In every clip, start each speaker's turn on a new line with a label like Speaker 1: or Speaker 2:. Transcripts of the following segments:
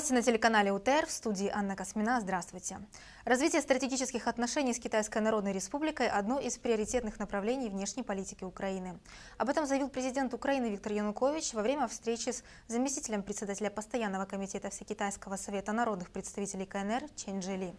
Speaker 1: Новости на телеканале УТР в студии Анна Космина. Здравствуйте. Развитие стратегических отношений с Китайской Народной Республикой – одно из приоритетных направлений внешней политики Украины. Об этом заявил президент Украины Виктор Янукович во время встречи с заместителем председателя Постоянного комитета Всекитайского совета народных представителей КНР Чен Джели.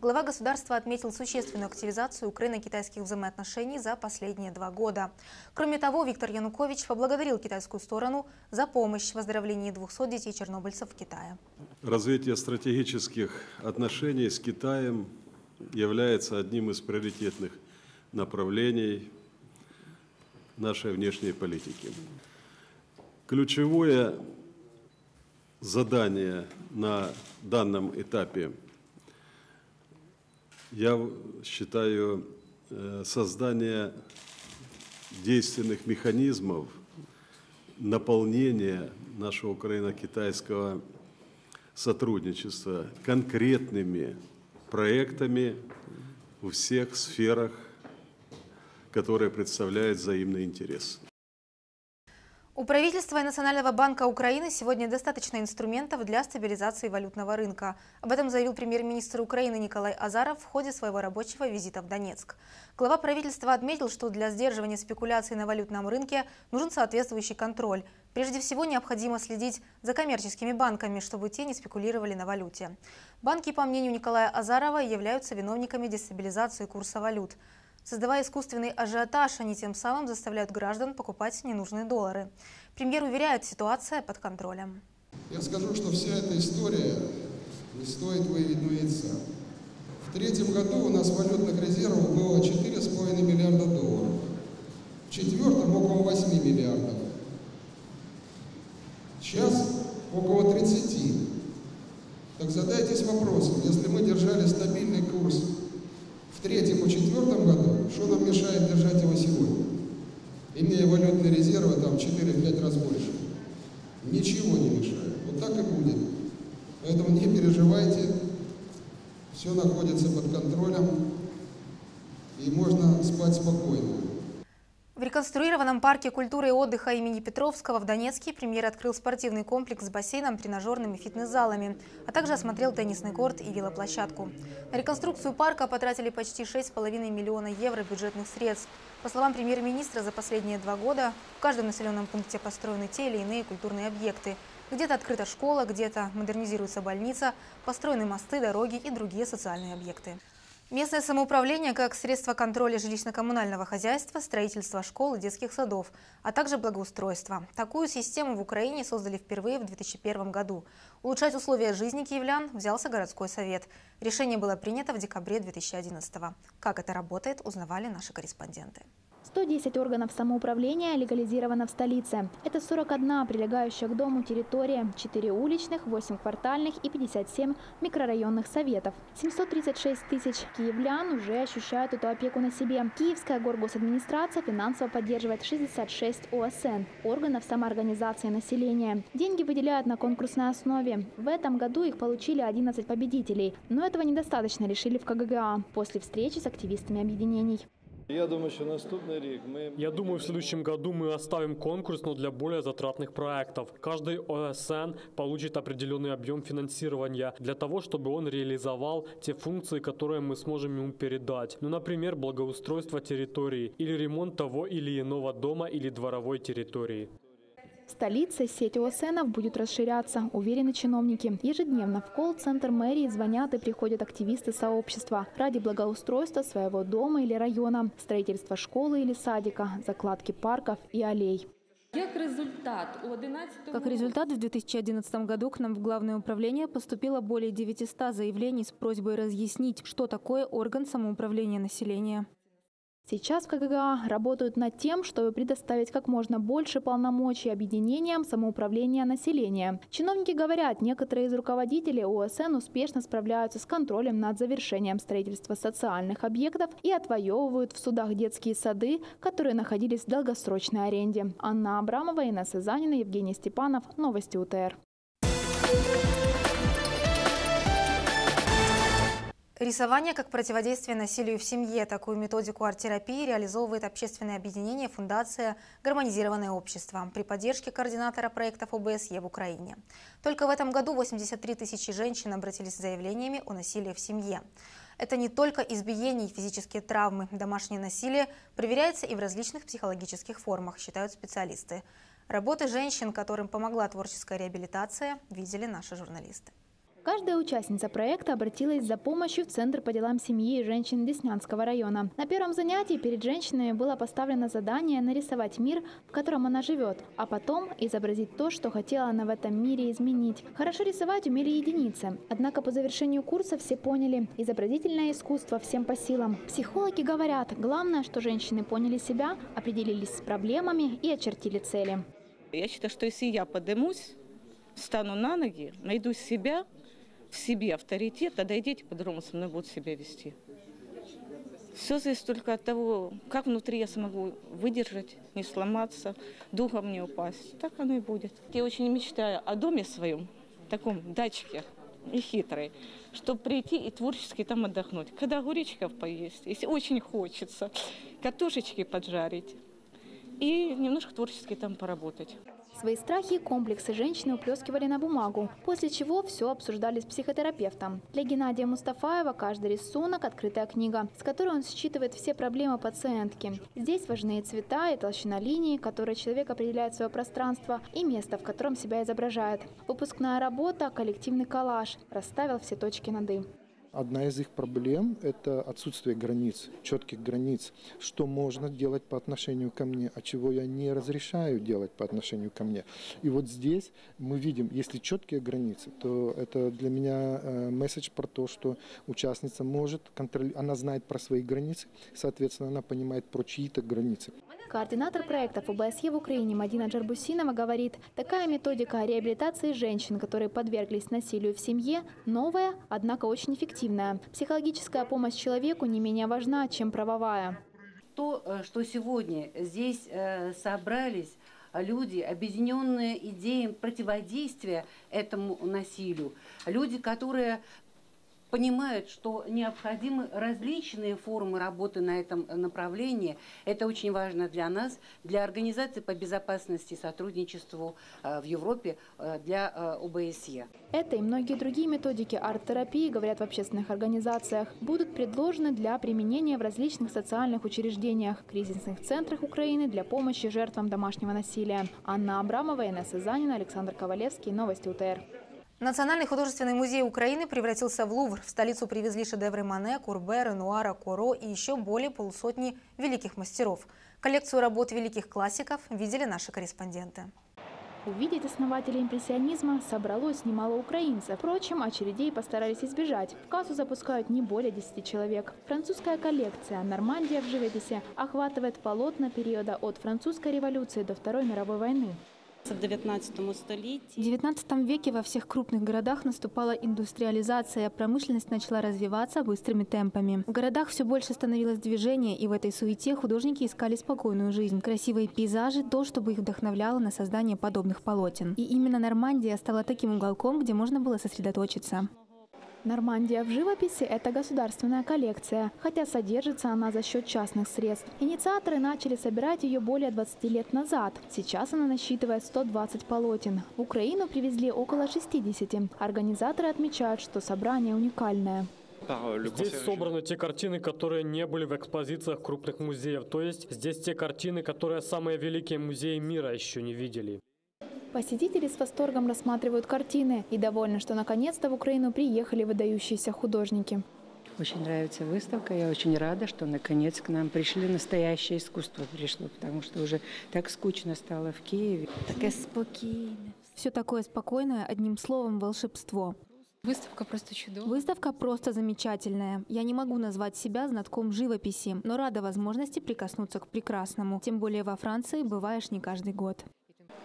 Speaker 1: Глава государства отметил существенную активизацию украино-китайских взаимоотношений за последние два года. Кроме того, Виктор Янукович поблагодарил китайскую сторону за помощь в оздоровлении 200 детей-чернобыльцев в Китае.
Speaker 2: Развитие стратегических отношений с Китаем является одним из приоритетных направлений нашей внешней политики. Ключевое задание на данном этапе, я считаю, э, создание действенных механизмов наполнения нашего украино-китайского сотрудничества конкретными проектами в всех сферах, которые представляют взаимный интерес.
Speaker 1: У правительства и Национального банка Украины сегодня достаточно инструментов для стабилизации валютного рынка. Об этом заявил премьер-министр Украины Николай Азаров в ходе своего рабочего визита в Донецк. Глава правительства отметил, что для сдерживания спекуляций на валютном рынке нужен соответствующий контроль. Прежде всего необходимо следить за коммерческими банками, чтобы те не спекулировали на валюте. Банки, по мнению Николая Азарова, являются виновниками дестабилизации курса валют. Создавая искусственный ажиотаж, они тем самым заставляют граждан покупать ненужные доллары. Премьер уверяет, ситуация под контролем.
Speaker 3: Я скажу, что вся эта история не стоит яйца. В третьем году у нас валютных резервов было 4,5 миллиарда долларов. В четвертом около 8 миллиардов. Сейчас около 30. Так задайтесь вопросом, если мы держали стабильный курс в третьем и четвертом году, что нам мешает держать его сегодня? Имея валютные резервы там 4-5 раз больше. Ничего не мешает. Вот так и будет. Поэтому не переживайте, все находится под контролем, и можно спать спокойно.
Speaker 1: В реконструированном парке культуры и отдыха имени Петровского в Донецке премьер открыл спортивный комплекс с бассейном, тренажерными фитнес-залами, а также осмотрел теннисный корт и велоплощадку. На реконструкцию парка потратили почти 6,5 миллиона евро бюджетных средств. По словам премьер-министра, за последние два года в каждом населенном пункте построены те или иные культурные объекты. Где-то открыта школа, где-то модернизируется больница, построены мосты, дороги и другие социальные объекты. Местное самоуправление как средство контроля жилищно-коммунального хозяйства, строительства школ и детских садов, а также благоустройства. Такую систему в Украине создали впервые в 2001 году. Улучшать условия жизни киевлян взялся городской совет. Решение было принято в декабре 2011 -го. Как это работает, узнавали наши корреспонденты.
Speaker 4: 110 органов самоуправления легализировано в столице. Это 41 прилегающая к дому территория, 4 уличных, 8 квартальных и 57 микрорайонных советов. 736 тысяч киевлян уже ощущают эту опеку на себе. Киевская горгосадминистрация финансово поддерживает 66 ОСН – органов самоорганизации населения. Деньги выделяют на конкурсной основе. В этом году их получили 11 победителей. Но этого недостаточно, решили в КГГА после встречи с активистами объединений.
Speaker 5: Я думаю, что наступный рік мы...
Speaker 6: Я думаю, в следующем году мы оставим конкурс, но для более затратных проектов. Каждый ОСН получит определенный объем финансирования для того, чтобы он реализовал те функции, которые мы сможем ему передать. Ну, например, благоустройство территории или ремонт того или иного дома или дворовой территории.
Speaker 4: В столице сеть ОСНов будет расширяться, уверены чиновники. Ежедневно в колл-центр мэрии звонят и приходят активисты сообщества ради благоустройства своего дома или района, строительства школы или садика, закладки парков и аллей.
Speaker 7: Как результат, у 11
Speaker 1: Как результат, в 2011 году к нам в Главное управление поступило более 900 заявлений с просьбой разъяснить, что такое орган самоуправления населения.
Speaker 4: Сейчас в КГГА работают над тем, чтобы предоставить как можно больше полномочий объединениям самоуправления населения. Чиновники говорят, некоторые из руководителей ОСН успешно справляются с контролем над завершением строительства социальных объектов и отвоевывают в судах детские сады, которые находились в долгосрочной аренде. Анна Абрамова, Инесса Занина, Евгений Степанов. Новости УТР.
Speaker 1: Рисование как противодействие насилию в семье. Такую методику арт-терапии реализовывает общественное объединение «Фундация Гармонизированное общество» при поддержке координатора проектов ОБСЕ в Украине. Только в этом году 83 тысячи женщин обратились с заявлениями о насилии в семье. Это не только избиение физические травмы. Домашнее насилие проверяется и в различных психологических формах, считают специалисты. Работы женщин, которым помогла творческая реабилитация, видели наши журналисты.
Speaker 4: Каждая участница проекта обратилась за помощью в Центр по делам семьи и женщин Деснянского района. На первом занятии перед женщинами было поставлено задание нарисовать мир, в котором она живет, а потом изобразить то, что хотела она в этом мире изменить. Хорошо рисовать умели единицы. Однако по завершению курса все поняли – изобразительное искусство всем по силам. Психологи говорят, главное, что женщины поняли себя, определились с проблемами и очертили цели.
Speaker 8: Я считаю, что если я поднимусь, встану на ноги, найду себя – в себе авторитет, тогда и дети по-другому со мной будут себя вести. Все зависит только от того, как внутри я смогу выдержать, не сломаться, духом не упасть. Так оно и будет. Я очень мечтаю о доме своем, таком дачке и хитрой, чтобы прийти и творчески там отдохнуть. Когда огуречков поесть, если очень хочется, картошечки поджарить и немножко творчески там поработать.
Speaker 4: Свои страхи и комплексы женщины уплескивали на бумагу, после чего все обсуждали с психотерапевтом. Для Геннадия Мустафаева каждый рисунок – открытая книга, с которой он считывает все проблемы пациентки. Здесь важны и цвета, и толщина линии, которой человек определяет свое пространство, и место, в котором себя изображает. Выпускная работа – коллективный коллаж, расставил все точки над «и».
Speaker 3: Одна из их проблем – это отсутствие границ, четких границ. Что можно делать по отношению ко мне, а чего я не разрешаю делать по отношению ко мне. И вот здесь мы видим, если четкие границы, то это для меня э, месседж про то, что участница может контролировать, она знает про свои границы, соответственно, она понимает про чьи-то границы.
Speaker 4: Координатор проектов ОБСЕ в Украине Мадина Джарбусинова говорит, такая методика реабилитации женщин, которые подверглись насилию в семье, новая, однако очень эффективная. Психологическая помощь человеку не менее важна, чем правовая.
Speaker 9: То, э, что сегодня здесь э, собрались люди, объединенные идеей противодействия этому насилию, люди, которые понимают, что необходимы различные формы работы на этом направлении. Это очень важно для нас, для Организации по безопасности и сотрудничеству э, в Европе, э, для э, ОБСЕ.
Speaker 4: Это и многие другие методики арт-терапии, говорят в общественных организациях, будут предложены для применения в различных социальных учреждениях, кризисных центрах Украины для помощи жертвам домашнего насилия. Анна Абрамова, Инесса Занина, Александр Ковалевский. Новости УТР.
Speaker 1: Национальный художественный музей Украины превратился в Лувр. В столицу привезли шедевры Мане, Курбе, Ренуара, Коро и еще более полусотни великих мастеров. Коллекцию работ великих классиков видели наши корреспонденты.
Speaker 4: Увидеть основателей импрессионизма собралось немало украинцев. Впрочем, очередей постарались избежать. В кассу запускают не более 10 человек. Французская коллекция «Нормандия в живописи» охватывает полотна периода от французской революции до Второй мировой войны.
Speaker 10: В 19 столетии.
Speaker 11: В 19 веке во всех крупных городах наступала индустриализация, промышленность начала развиваться быстрыми темпами. В городах все больше становилось движение, и в этой суете художники искали спокойную жизнь, красивые пейзажи, то, чтобы их вдохновляло на создание подобных полотен. И именно Нормандия стала таким уголком, где можно было сосредоточиться.
Speaker 4: Нормандия в живописи – это государственная коллекция, хотя содержится она за счет частных средств. Инициаторы начали собирать ее более 20 лет назад. Сейчас она насчитывает 120 полотен. В Украину привезли около 60. Организаторы отмечают, что собрание уникальное.
Speaker 6: Здесь собраны те картины, которые не были в экспозициях крупных музеев. То есть здесь те картины, которые самые великие музеи мира еще не видели.
Speaker 4: Посетители с восторгом рассматривают картины и довольны, что наконец-то в Украину приехали выдающиеся художники.
Speaker 12: Очень нравится выставка. Я очень рада, что наконец к нам пришли. Настоящее искусство пришло, потому что уже так скучно стало в Киеве.
Speaker 11: Такое спокойное. Все такое спокойное, одним словом, волшебство.
Speaker 13: Выставка просто чудовая.
Speaker 11: Выставка просто замечательная. Я не могу назвать себя знатком живописи, но рада возможности прикоснуться к прекрасному. Тем более во Франции бываешь не каждый год.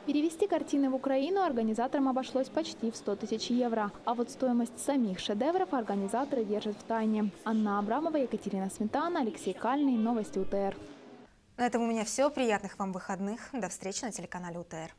Speaker 4: Перевести картины в Украину организаторам обошлось почти в 100 тысяч евро. А вот стоимость самих шедевров организаторы держат в тайне. Анна Абрамова, Екатерина Сметана, Алексей Кальный. Новости УТР.
Speaker 1: На этом у меня все. Приятных вам выходных. До встречи на телеканале УТР.